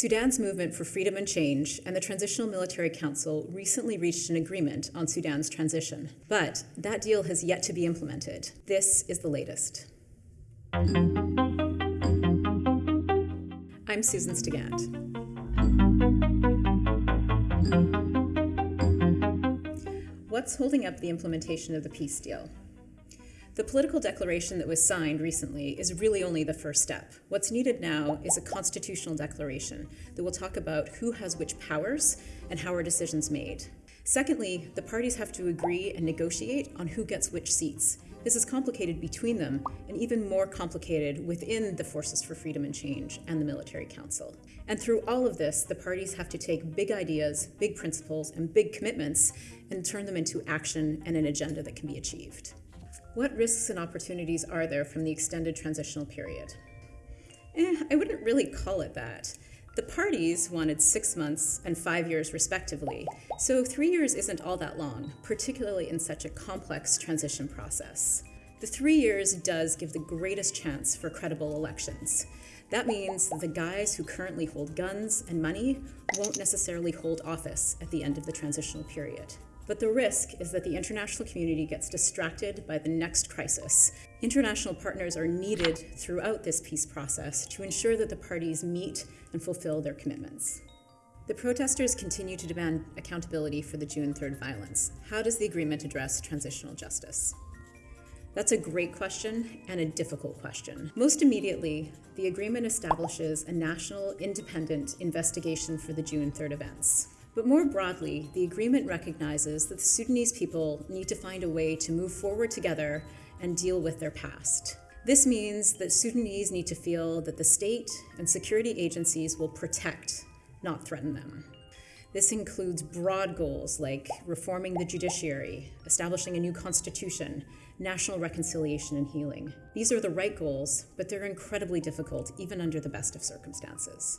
Sudan's movement for freedom and change and the Transitional Military Council recently reached an agreement on Sudan's transition. But that deal has yet to be implemented. This is the latest. I'm Susan Stigant. What's holding up the implementation of the peace deal? The political declaration that was signed recently is really only the first step. What's needed now is a constitutional declaration that will talk about who has which powers and how are decisions made. Secondly, the parties have to agree and negotiate on who gets which seats. This is complicated between them and even more complicated within the Forces for Freedom and Change and the Military Council. And through all of this, the parties have to take big ideas, big principles, and big commitments and turn them into action and an agenda that can be achieved. What risks and opportunities are there from the extended transitional period? Eh, I wouldn't really call it that. The parties wanted six months and five years respectively, so three years isn't all that long, particularly in such a complex transition process. The three years does give the greatest chance for credible elections. That means the guys who currently hold guns and money won't necessarily hold office at the end of the transitional period. But the risk is that the international community gets distracted by the next crisis. International partners are needed throughout this peace process to ensure that the parties meet and fulfill their commitments. The protesters continue to demand accountability for the June 3rd violence. How does the agreement address transitional justice? That's a great question and a difficult question. Most immediately, the agreement establishes a national independent investigation for the June 3rd events. But more broadly, the agreement recognizes that the Sudanese people need to find a way to move forward together and deal with their past. This means that Sudanese need to feel that the state and security agencies will protect, not threaten them. This includes broad goals like reforming the judiciary, establishing a new constitution, national reconciliation and healing. These are the right goals, but they're incredibly difficult even under the best of circumstances.